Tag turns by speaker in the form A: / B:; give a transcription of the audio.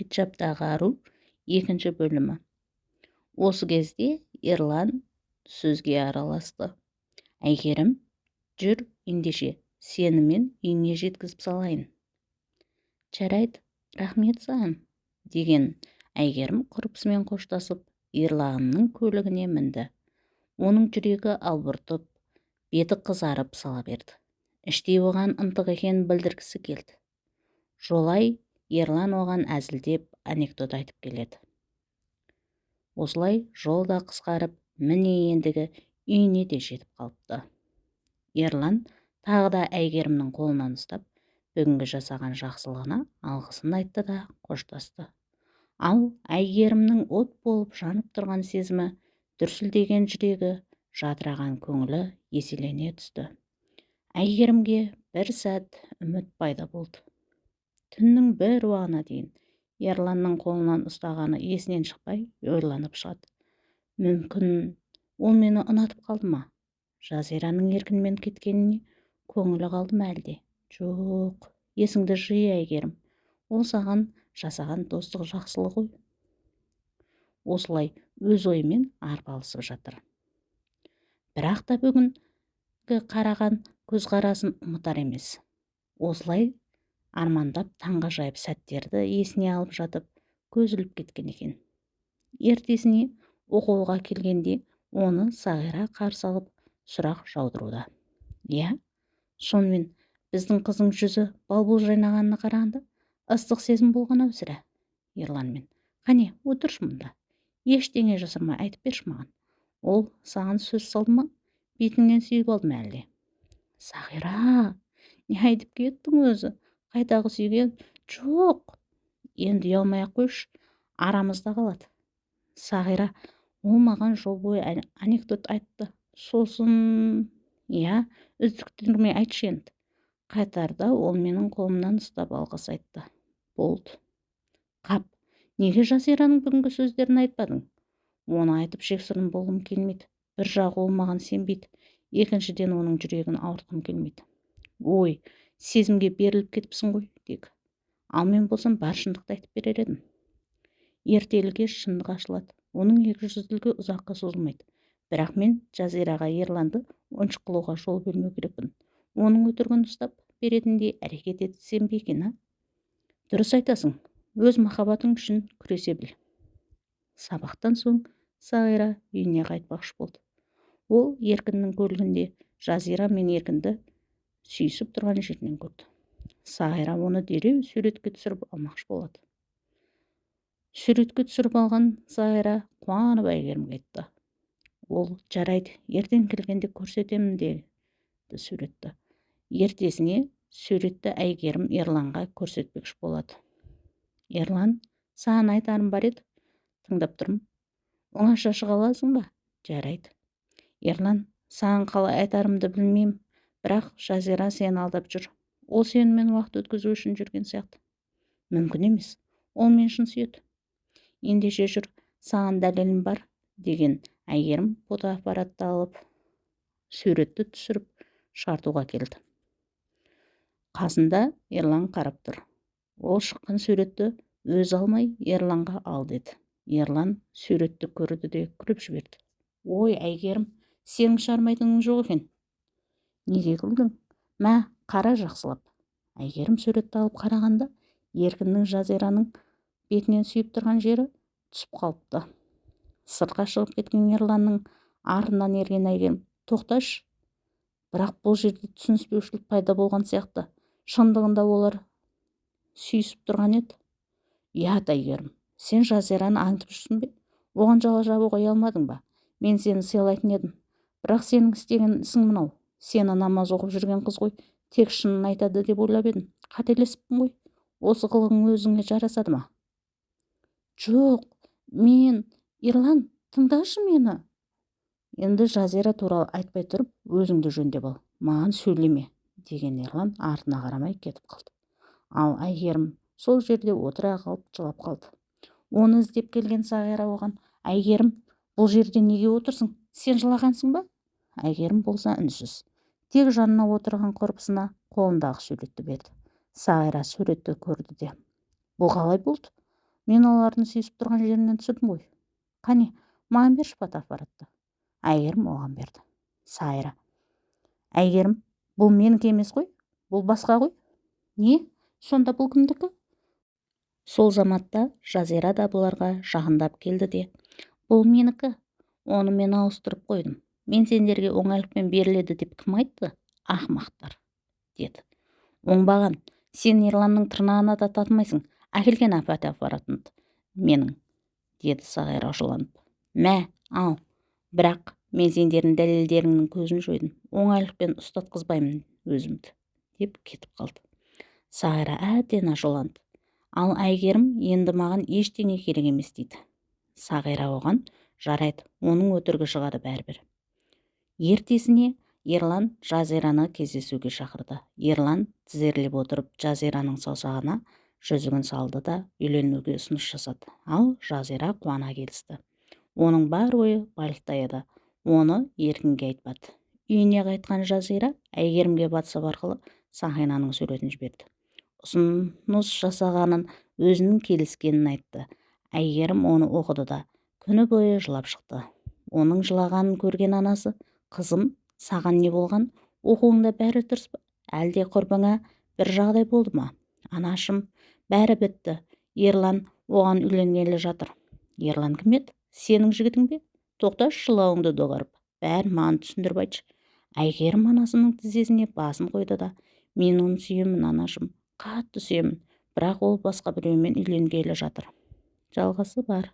A: хиджабтағы ару екінші бөлімі. Осы кезде ерлан сөзге араласты. Әйгерім жүр ендеше сені мен үйіңе жеткізіп салайын жарайды рахмет саған деген әйгерім құрбысымен қоштасып ерланның көлігіне мінді. Оның жүрегі албыртып беті қызарып сала берді. Іштей оған ынтық екенін білдіргісі келді. Жолай ерлан оған әзілдеп анекдот айтып келеді. Осылай жол да қысқарып міне ендігі үйіне де жетіп қалыпты. Ерлан тағы да әйгерімнің қолынан ұстап бүгінгі жасаған жақсылығына алғысын айтты да қоштасты. Ал әйгерімнің от болып жанып тұрған сезімі дүрсілдеген жүрегі жадыраған көңілі еселене түсті. Әйгерімге бір сәт үміт пайда болды. Түннің бір уағына дейін ерланның қолынан ұстағаны есінен шықпай ойланып шығады. Мүмкін ол мені ұнатып қалды ма? Жазираның еркінмен кеткеніне көңілі қалды ма әлде? Жоқ есіңді жи әйгерім. Ол саған жасаған достық жақсылық ғой осылай өз ойымен арпалысып жатыр. Бірақ та бүгінгі қараған көзқарасын ұмытар емес. Осылай армандап таңғажайып сәттерді есіне алып жатып көз іліп кеткен екен. Ертесіне оқуға келгенде оны сағира қарсы алып сұрақ жаудыруда. Иә сонымен біздің қыздың жүзі балбұл жайнағанына қарағанда ыстық сезім болған ау сірә? Ерланмен. Қане отыршы мұнда. Ештеңе жасырмай айтып берші маған. Ол саған сөз салды ма? Бетіңнен сүйіп алды ма әлде сағира не айтып кеттің өзі? Қайдағы сүйген жоқ. Енді ұялмай ақ қойшы арамызда қалады. Сағира ол маған жол бойы анекдот айтты. Сосын иә үздіктірмей айтшы енді. Қайтарда ол менің қолымнан ұстап алғыс айтты. Болды. Қап неге жазираның бүгінгі сөздерін айтпадың? Оны айтып жексұрын болғым келмейді. Бір жағы ол маған сенбейді. Екіншіден оның жүрегін ауыртқым келмейді. Ой сезімге беріліп кетіпсің ғой тек ал мен болсам бар шындықты айтып берер едім. Ертелі шындық ашылады. Оның екіжүзділігі ұзаққа созылмайды. Бірақ мен жазираға ерланды ойыншық қылуға жол бермеу керекпін. Оның өтірігін ұстап беретіндей әрекет етсем бе екен дұрыс айтасың. Өз махаббатың үшін күресе біл. Сабақтан соң сағира үйіне қайтпақшы болды. Ол еркіннің көлігінде жазира мен еркінді сүйісіп тұрған жерінен көрді. Сайра оны дереу суретке түсіріп алмақшы болады. Суретке түсіріп алған сайра қуанып әйгерімге айтты. Ол жарайды ертең келгенде көрсетемін деді суретті. Ертесіне суретті әйгерім ерланға көрсетпекші болады. Ерлан саған айтарым бар еді? Тыңдап тұрмын. Оңаша шыға аласың ба? Жарайды. Ерлан саған қалай айтарымды білмеймін. Бірақ жазира сені алдап жүр. Ол сенімен уақыт өткізу үшін жүрген сияқты. Мүмкін емес. Ол мен шын сүйеді. Ендеше жүр саған дәлелім бар деген әйгерім фотоаппаратты алып суретті түсіріп шартуға келді. Қасында ерлан қарап тұр. Ол шыққан суретті өз алмай ерланға ал деді. Ерлан суретті көрді де күліп жіберді. Ой әйгерім сенің шығармайтының жоқ екен. Неге күлдің мә қара жақсылап. Әйгерім суретті алып қарағанда еркіннің жазираның бетінен сүйіп тұрған жері түсіп қалыпты. Сыртқа шығып кеткен ерланның артынан ерген әйгерім тоқташы бірақ бұл жерде түсініспеушілік пайда болған сияқты. Шындығында олар сүйісіп тұрған еді ұят әйгерім сен жазираны аңдып жүрсің бе? Оған жала жабуға ұялмадың ба? Мен сені сыйлайтын едім. Бірақ сенің істеген ісің мынау. Сені намаз оқып жүрген қыз ғой тек шынын айтады деп ойлап едім. Қателесіппін ғой осы қылығың өзіңе жарасады ма? Жоқ мен ерлан тыңдашы мені. Енді жазира туралы айтпай тұрып өзіңді жөндеп ал маған сөйлеме деген ерлан артына қарамай кетіп қалды. Ал әйгерім сол жерде отыра қалып жылап қалды. Оны іздеп келген сағира оған әйгерім бұл жерде неге отырсың? Сен жылағансың ба? Әйгерім болса үнсіз тек жанына отырған құрбысына қолындағы суретті берді. Сағира суретті көрді де. Бұл қалай болды? Мен олардың сүйісіп тұрған жерінен түсірдім ғой. Қане маған берші фотоаппаратты әйгерім оған берді. Сайра. Әйгерім бұл менікі емес қой? Бұл басқа ғой? Не? Сонда бұл кімдікі? Сол заматта жазира да бұларға жақындап келді де. Бұл менікі. Оны мен ауыстырып қойдым. Мен сендерге оңайлықпен беріледі деп кім айтты? Ақымақтар деді. Оңбаған сен ерланның тырнағына да татымайсың. Әкелген фотоаппаратыңды менің деді сағира ашуланып мә ал бірақ мен сендердің дәлелдеріңнің көзін жойдым. Оңайлықпен ұстатқызбаймын өзімді деп кетіп қалды. Сағира әбден ашуланды ал әйгерім енді маған ештеңе керек емес дейді. Сағира оған жарайды оның өтірігі шығады бәрібір ертесіне ерлан жазираны кездесуге шақырды. Ерлан тізерлеп отырып жазираның саусағына жүзігін салды да үйленуге ұсыныс жасады. Ал жазира қуана келісті. Оның бар ойы бальтта еді оны еркінге айтпады. Үйіне қайтқан жазира әйгерімге ватсап арқылы сақинаның суретін жіберді. Ұсыныс жасағанын өзінің келіскенін айтты. Әйгерім оны оқыды да күні бойы жылап шықты. Оның жылағанын көрген анасы қызым саған не болған? Оқуыңда бәрі дұрыс па? Әлде құрбыңа бір жағдай болды ма? Анашым бәрі бітті. Ерлан оған үйленгелі жатыр. Ерлан кім еді? Сенің жігітің бе? Тоқташы жылауыңды доғарып. Бәрін маған түсіндіріп айтшы. Әйгерім анасының тізесіне басын қойды да мен оны сүйемін анашым. Қатты сүйемін. Бірақ ол басқа біреумен үйленгелі жатыр жалғасы бар.